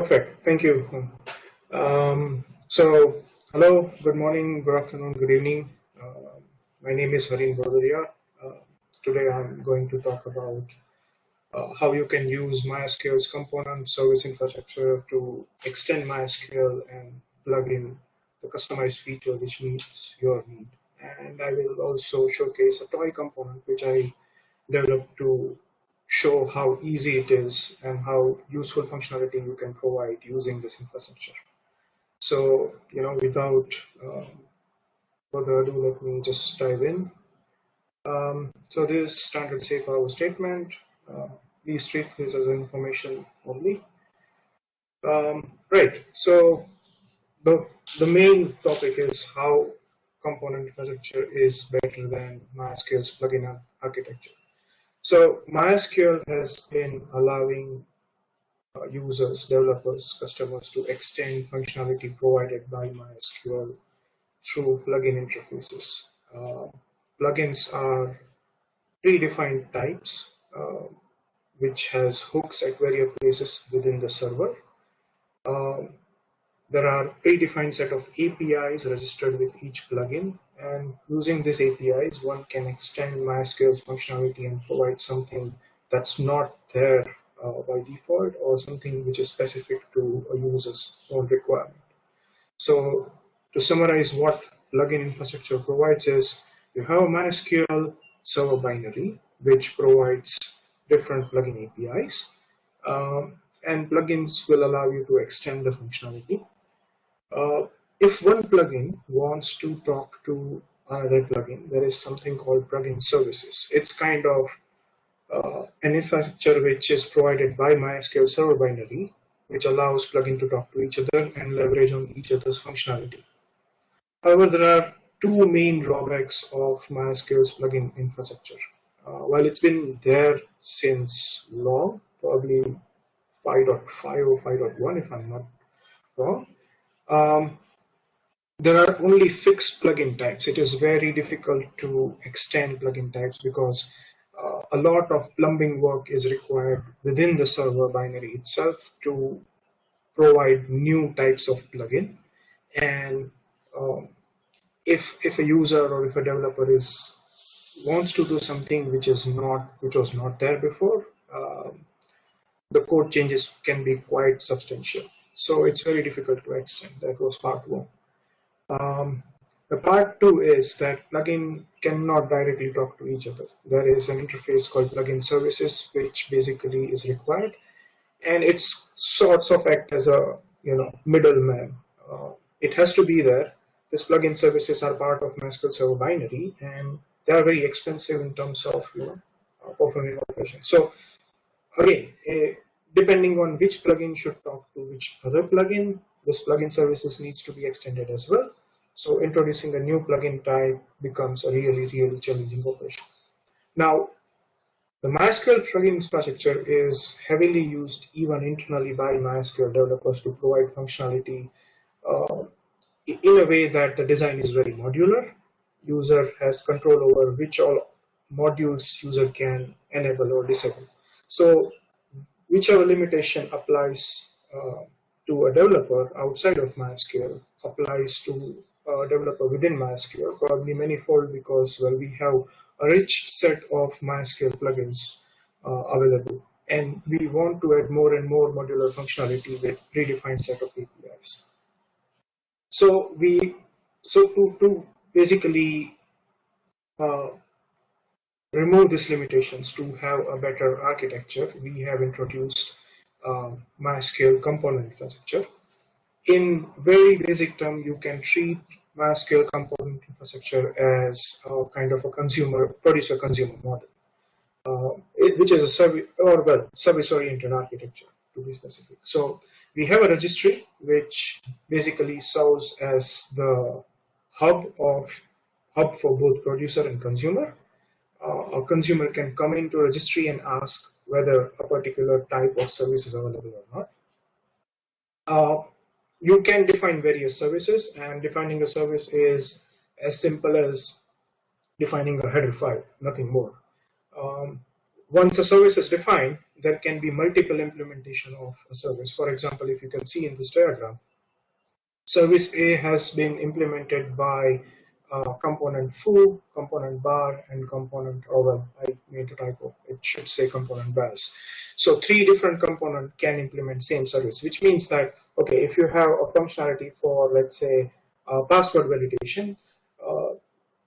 Perfect. Thank you. Um, so, hello, good morning, good afternoon, good evening. Uh, my name is Harin Vadodaria. Uh, today I'm going to talk about uh, how you can use MySQL's component service infrastructure to extend MySQL and plug in the customized feature which meets your need. And I will also showcase a toy component which I developed to show how easy it is and how useful functionality you can provide using this infrastructure. So, you know, without um, further ado, let me just dive in. Um, so this standard safe harbor statement, uh, please treat this as information only. Um, right, so the, the main topic is how component infrastructure is better than MySQL's plugin architecture. So MySQL has been allowing uh, users, developers, customers to extend functionality provided by MySQL through plugin interfaces. Uh, plugins are predefined types, uh, which has hooks at various places within the server. Um, there are predefined set of APIs registered with each plugin and using these APIs, one can extend MySQL's functionality and provide something that's not there uh, by default or something which is specific to a user's own requirement. So to summarize what plugin infrastructure provides is you have a MySQL server binary, which provides different plugin APIs. Um, and plugins will allow you to extend the functionality. Uh, if one plugin wants to talk to another plugin, there is something called plugin services. It's kind of uh, an infrastructure which is provided by MySQL server binary, which allows plugin to talk to each other and leverage on each other's functionality. However, there are two main drawbacks of MySQL's plugin infrastructure. Uh, while it's been there since long, probably 5.5 or 5.1 if I'm not wrong, um, there are only fixed plugin types. It is very difficult to extend plugin types because uh, a lot of plumbing work is required within the server binary itself to provide new types of plugin. And um, if if a user or if a developer is wants to do something which is not which was not there before, um, the code changes can be quite substantial. So it's very difficult to extend. That was part one. Um, the part two is that plugin cannot directly talk to each other. There is an interface called plugin services, which basically is required, and it's sorts of act as a you know middleman. Uh, it has to be there. These plugin services are part of MySQL Server binary, and they are very expensive in terms of you know uh, performing operations. So again, a, depending on which plugin should talk to which other plugin, this plugin services needs to be extended as well. So introducing a new plugin type becomes a really, really challenging operation. Now, the MySQL plugin infrastructure is heavily used even internally by MySQL developers to provide functionality uh, in a way that the design is very modular. User has control over which all modules user can enable or disable. So whichever limitation applies uh, to a developer outside of MySQL applies to a developer within MySQL, probably manifold because well we have a rich set of MySQL plugins uh, available and we want to add more and more modular functionality with predefined set of APIs. So we so to, to basically uh, remove these limitations to have a better architecture, we have introduced uh, MySQL component infrastructure. In very basic term, you can treat MySQL component infrastructure as a kind of a consumer, producer-consumer model, uh, it, which is a service or well service-oriented architecture to be specific. So we have a registry which basically serves as the hub of hub for both producer and consumer a consumer can come into registry and ask whether a particular type of service is available or not. Uh, you can define various services and defining a service is as simple as defining a header file, nothing more. Um, once a service is defined, there can be multiple implementation of a service. For example, if you can see in this diagram, service A has been implemented by uh, component foo, component bar, and component, oh well, I made a typo. It should say component bars. So three different component can implement same service, which means that, okay, if you have a functionality for, let's say, uh, password validation, uh,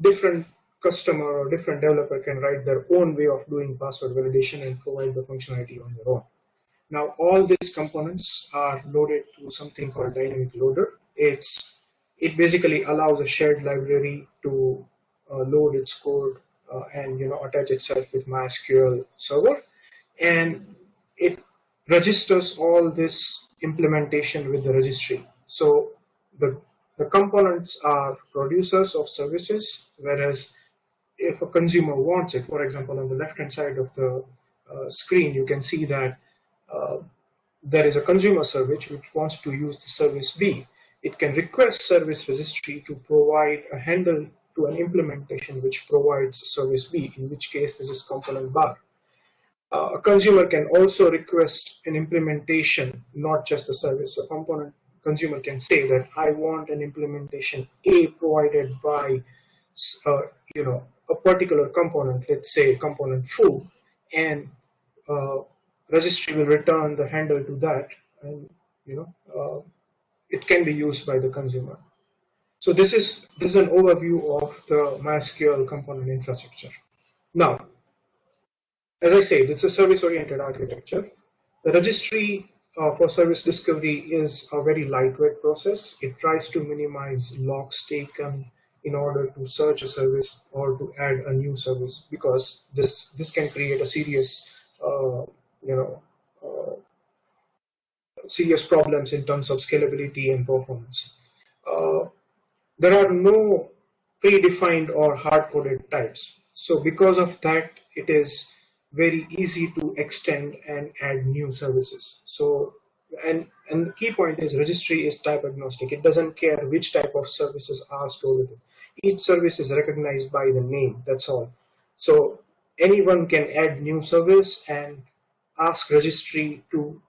different customer or different developer can write their own way of doing password validation and provide the functionality on their own. Now, all these components are loaded to something called dynamic loader. It's it basically allows a shared library to uh, load its code uh, and you know attach itself with MySQL server, and it registers all this implementation with the registry. So the the components are producers of services, whereas if a consumer wants it, for example, on the left-hand side of the uh, screen, you can see that uh, there is a consumer service which wants to use the service B. It can request service registry to provide a handle to an implementation which provides service B, in which case this is component bar. Uh, a consumer can also request an implementation, not just a service. So component consumer can say that I want an implementation A provided by, uh, you know, a particular component, let's say component foo, and uh, registry will return the handle to that, and you know, uh, it can be used by the consumer. So this is this is an overview of the MySQL component infrastructure. Now, as I say, this is a service-oriented architecture. The registry uh, for service discovery is a very lightweight process. It tries to minimize logs taken in order to search a service or to add a new service because this this can create a serious uh, you know serious problems in terms of scalability and performance. Uh, there are no predefined or hard-coded types. So because of that, it is very easy to extend and add new services. So, and, and the key point is registry is type agnostic. It doesn't care which type of services are stored with it. Each service is recognized by the name, that's all. So anyone can add new service and ask registry to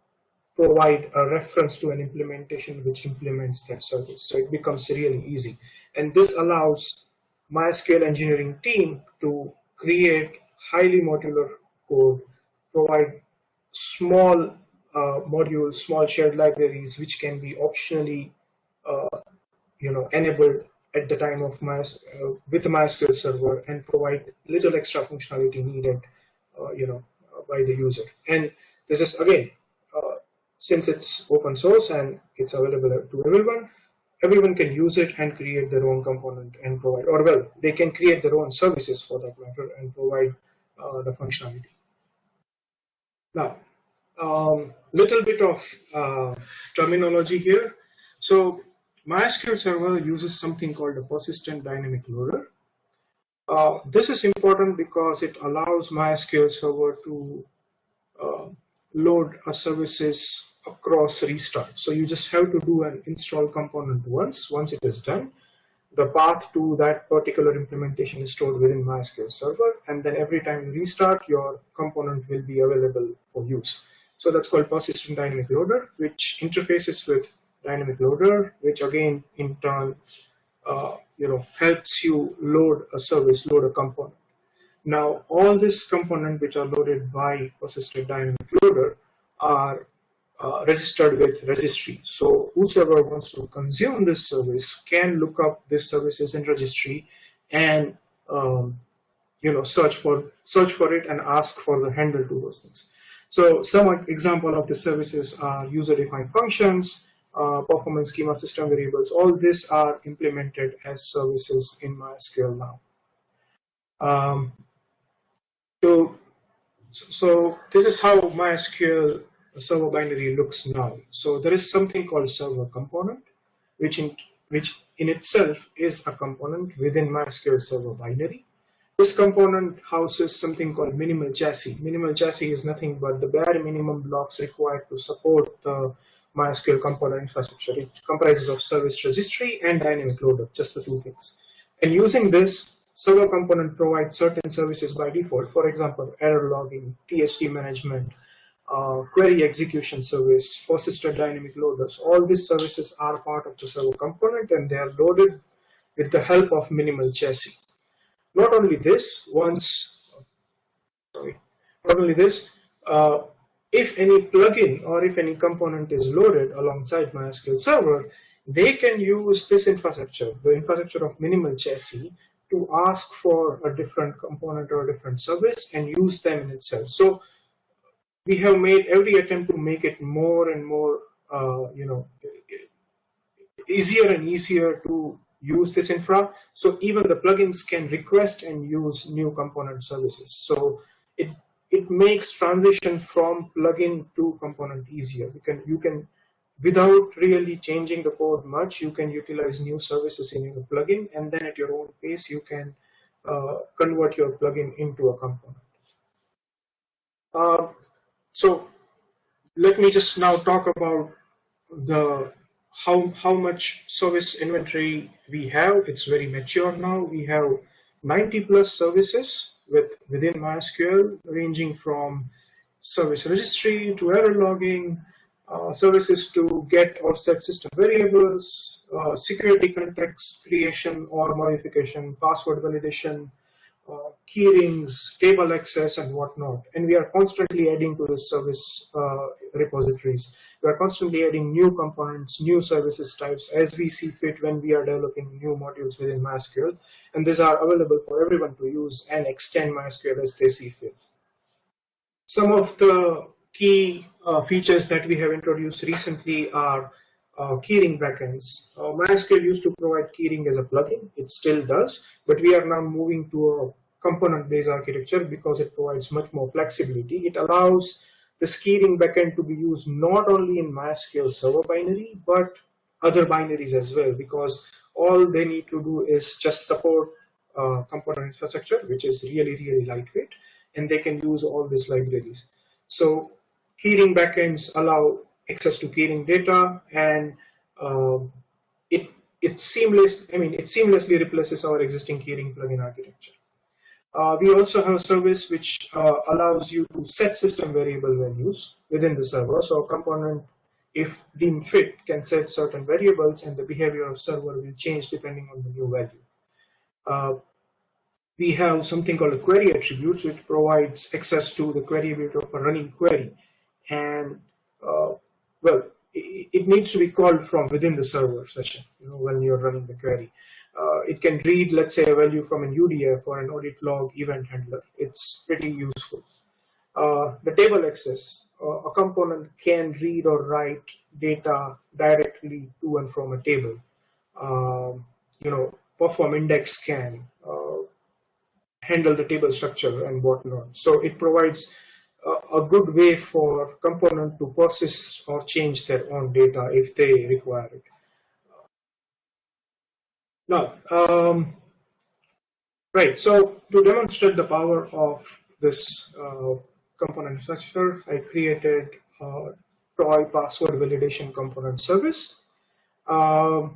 provide a reference to an implementation which implements that service. So it becomes really easy. And this allows MySQL engineering team to create highly modular code, provide small uh, modules, small shared libraries, which can be optionally, uh, you know, enabled at the time of my uh, with MySQL server and provide little extra functionality needed, uh, you know, by the user. And this is again, since it's open source and it's available to everyone, everyone can use it and create their own component and provide, or well, they can create their own services for that matter and provide the functionality. Now, um, little bit of uh, terminology here. So MySQL Server uses something called a persistent dynamic loader. Uh, this is important because it allows MySQL Server to uh, load a services across restart. So you just have to do an install component once. Once it is done, the path to that particular implementation is stored within MySQL Server, and then every time you restart, your component will be available for use. So that's called persistent dynamic loader, which interfaces with dynamic loader, which again, in turn, uh, you know, helps you load a service, load a component. Now, all these components which are loaded by persistent dynamic loader are uh, registered with registry. So whosoever wants to consume this service can look up this services in registry and um, you know search for search for it and ask for the handle to those things. So some example of the services are user-defined functions, uh, performance schema system variables. All these are implemented as services in MySQL now. Um, so, so this is how MySQL server binary looks now. So there is something called server component, which in, which in itself is a component within MySQL server binary. This component houses something called minimal chassis. Minimal chassis is nothing but the bare minimum blocks required to support the MySQL component infrastructure. It comprises of service registry and dynamic loader, just the two things. And using this, server component provides certain services by default. For example, error logging, THD management, uh, query execution service, persistent dynamic loaders. All these services are part of the server component and they are loaded with the help of minimal chassis. Not only this, once, sorry, not only this, uh, if any plugin or if any component is loaded alongside MySQL Server, they can use this infrastructure, the infrastructure of minimal chassis, to ask for a different component or a different service and use them in itself. So we have made every attempt to make it more and more, uh, you know, easier and easier to use this infra. So even the plugins can request and use new component services. So it it makes transition from plugin to component easier. You can you can without really changing the code much, you can utilize new services in your plugin, and then at your own pace, you can uh, convert your plugin into a component. Uh, so let me just now talk about the how how much service inventory we have. It's very mature now. We have 90 plus services with within MySQL, ranging from service registry to error logging, uh, services to get or set system variables, uh, security context creation or modification, password validation, uh, keyrings, table access, and whatnot. And we are constantly adding to the service uh, repositories. We are constantly adding new components, new services types as we see fit when we are developing new modules within MySQL. And these are available for everyone to use and extend MySQL as they see fit. Some of the key uh, features that we have introduced recently are uh, keyring backends. Uh, MySQL used to provide keyring as a plugin. It still does, but we are now moving to a component-based architecture because it provides much more flexibility. It allows the keyring backend to be used not only in MySQL server binary, but other binaries as well, because all they need to do is just support uh, component infrastructure, which is really, really lightweight, and they can use all these libraries. So keyring backends allow access to keyring data and uh, it it seamless I mean it seamlessly replaces our existing keyring plugin architecture. Uh, we also have a service which uh, allows you to set system variable values within the server. So a component, if deemed fit, can set certain variables and the behavior of server will change depending on the new value. Uh, we have something called a query attributes, which provides access to the query ability of a running query. And uh, well, it, needs to be called from within the server session, you know, when you're running the query. Uh, it can read, let's say, a value from an UDF or an audit log event handler. It's pretty useful. Uh, the table access, uh, a component can read or write data directly to and from a table. Um, you know, perform index scan, uh, handle the table structure and whatnot. So it provides a good way for component to persist or change their own data if they require it. Now, um, right, so to demonstrate the power of this uh, component structure, I created a toy password validation component service, uh,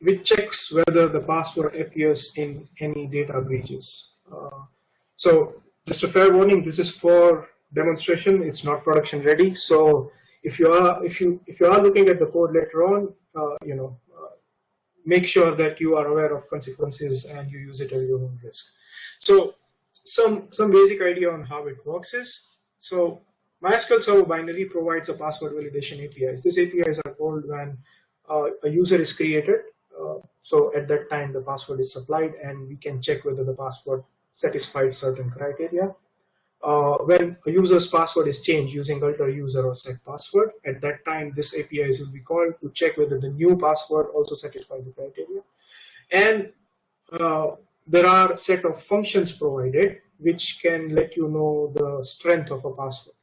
which checks whether the password appears in any data breaches. Uh, so just a fair warning, this is for demonstration. It's not production ready. So if you are if you if you are looking at the code later on, uh, you know, uh, make sure that you are aware of consequences and you use it at your own risk. So some some basic idea on how it works is so MySQL Server binary provides a password validation APIs. These APIs are called when uh, a user is created. Uh, so at that time, the password is supplied, and we can check whether the password satisfied certain criteria when a user's password is changed using alter user or set password, at that time this APIs will be called to check whether the new password also satisfies the criteria. And uh, there are set of functions provided which can let you know the strength of a password.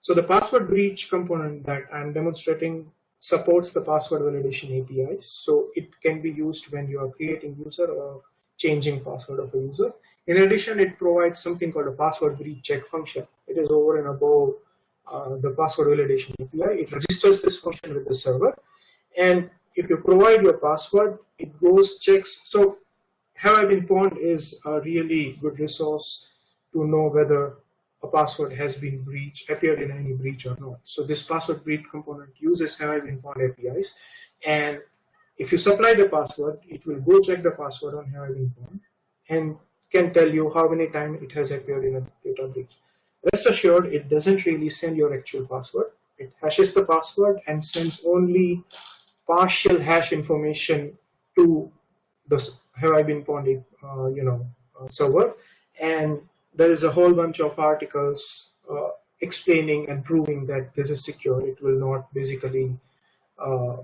So the password breach component that I'm demonstrating supports the password validation APIs. So it can be used when you are creating user or changing password of a user. In addition, it provides something called a password breach check function. It is over and above uh, the password validation API. It registers this function with the server. And if you provide your password, it goes checks. So Have I Been Pwned is a really good resource to know whether a password has been breached, appeared in any breach or not. So this password breach component uses Have I Been Pwned APIs. And if you supply the password, it will go check the password on Have I Been Pwned and can tell you how many times it has appeared in a data breach. Rest assured, it doesn't really send your actual password. It hashes the password and sends only partial hash information to the Have I Been Pwned, uh, you know, uh, server. And there is a whole bunch of articles uh, explaining and proving that this is secure. It will not basically uh,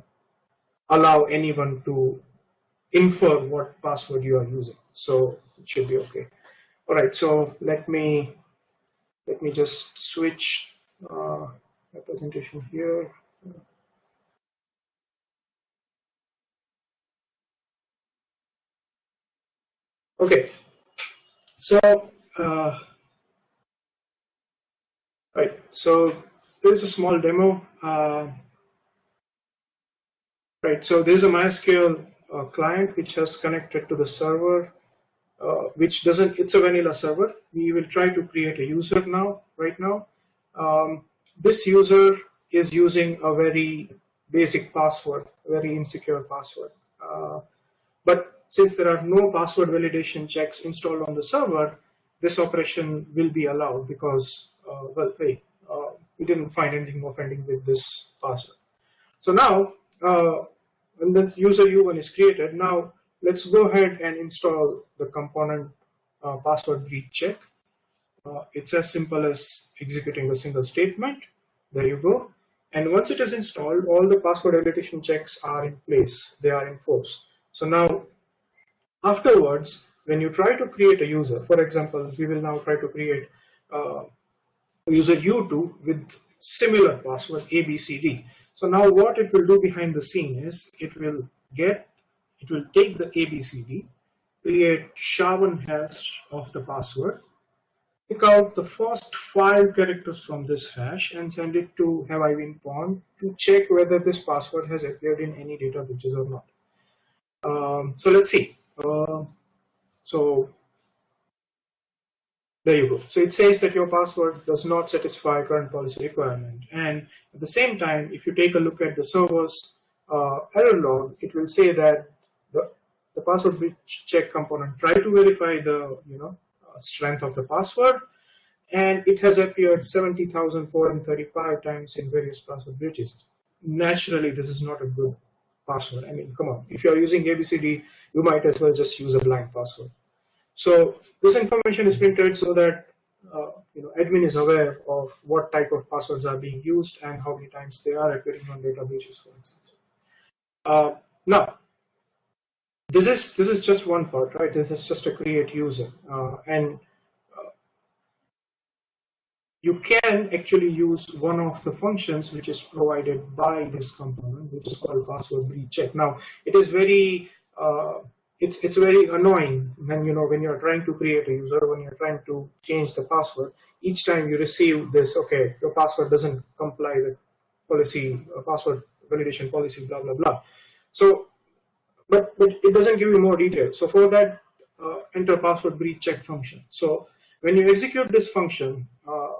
allow anyone to infer what password you are using. So it should be okay. All right, so let me let me just switch uh, my presentation here. Okay, so uh, right, so there's a small demo. Uh, right, so there's a MySQL uh, client which has connected to the server, uh, which doesn't. It's a vanilla server. We will try to create a user now. Right now, um, this user is using a very basic password, very insecure password. Uh, but since there are no password validation checks installed on the server, this operation will be allowed because, uh, well, hey, uh, we didn't find anything offending with this password. So now, uh, when the user U1 is created, now let's go ahead and install the component uh, password breach check. Uh, it's as simple as executing a single statement. There you go. And once it is installed, all the password validation checks are in place. They are in force. So now, afterwards, when you try to create a user, for example, we will now try to create uh, user U2 with similar password ABCD. So now what it will do behind the scene is it will get, it will take the ABCD, create SHA-1 hash of the password, pick out the first five characters from this hash and send it to Have I Been Pwned to check whether this password has appeared in any data breaches or not. Um, so let's see. Uh, so there you go. So it says that your password does not satisfy current policy requirement. And at the same time, if you take a look at the server's uh, error log, it will say that the, the password breach check component try to verify the you know uh, strength of the password, and it has appeared 70,435 times in various password breaches. Naturally, this is not a good password. I mean, come on. If you're using ABCD, you might as well just use a blank password. So this information is printed so that uh, you know admin is aware of what type of passwords are being used and how many times they are appearing on databases, for instance. Uh, now, this is this is just one part, right? This is just a create user, uh, and uh, you can actually use one of the functions which is provided by this component, which is called password breach check. Now, it is very uh, it's it's very annoying when you know when you're trying to create a user when you're trying to change the password each time you receive this okay your password doesn't comply with policy uh, password validation policy blah blah blah. So but but it doesn't give you more details. So for that uh, enter password breach check function. So when you execute this function uh,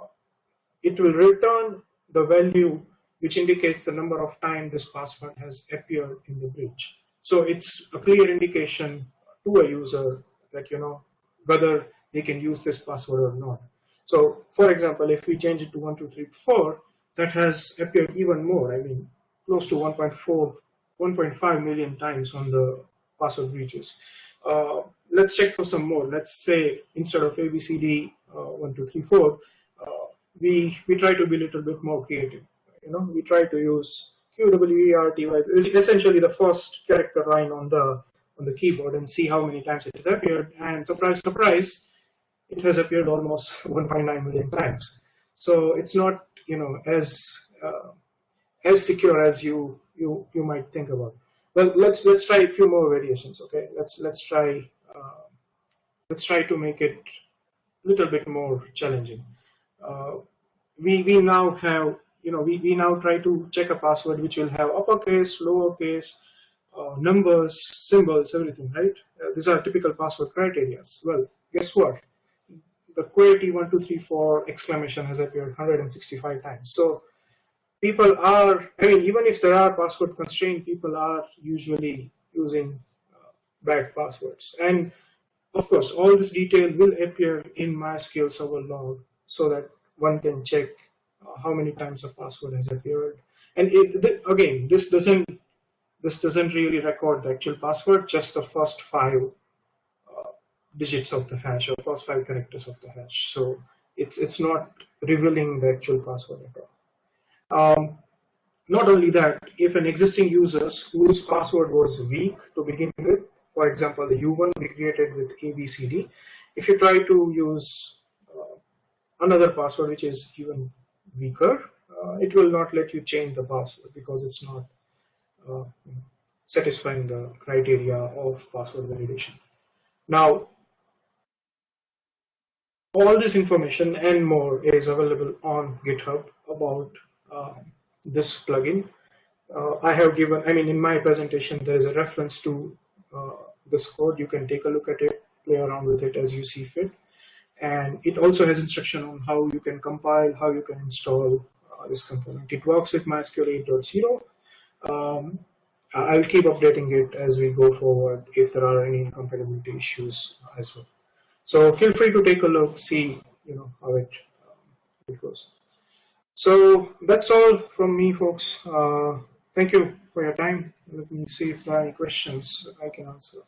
it will return the value which indicates the number of times this password has appeared in the breach so it's a clear indication to a user that, you know, whether they can use this password or not. So for example, if we change it to 1234, that has appeared even more. I mean, close to 1.4, 1.5 million times on the password breaches. Uh, let's check for some more. Let's say instead of ABCD uh, 1234, uh, we, we try to be a little bit more creative. You know, we try to use QWERTY is essentially the first character line on the on the keyboard and see how many times it has appeared. And surprise, surprise, it has appeared almost 1.9 million times. So it's not you know as uh, as secure as you you you might think about. Well, let's let's try a few more variations. Okay, let's let's try uh, let's try to make it a little bit more challenging. Uh, we we now have you know, we, we now try to check a password which will have uppercase, lowercase, uh, numbers, symbols, everything, right? Uh, these are typical password criteria. Well, guess what? the QWERTY1234 exclamation has appeared 165 times. So people are, I mean, even if there are password constraints, people are usually using uh, bad passwords. And of course, all this detail will appear in MySQL server log so that one can check how many times a password has appeared. And it, th again, this doesn't this doesn't really record the actual password, just the first five uh, digits of the hash or first five characters of the hash. So it's it's not revealing the actual password at all. Um, not only that, if an existing user whose password was weak to begin with, for example, the U1 we created with ABCD, if you try to use uh, another password which is even weaker, uh, it will not let you change the password because it's not uh, satisfying the criteria of password validation. Now, all this information and more is available on GitHub about uh, this plugin. Uh, I have given, I mean, in my presentation, there is a reference to uh, this code. You can take a look at it, play around with it as you see fit. And it also has instruction on how you can compile, how you can install uh, this component. It works with MySQL 8.0. Um, I'll keep updating it as we go forward if there are any compatibility issues as well. So feel free to take a look, see you know how it, um, it goes. So that's all from me, folks. Uh, thank you for your time. Let me see if there are any questions I can answer.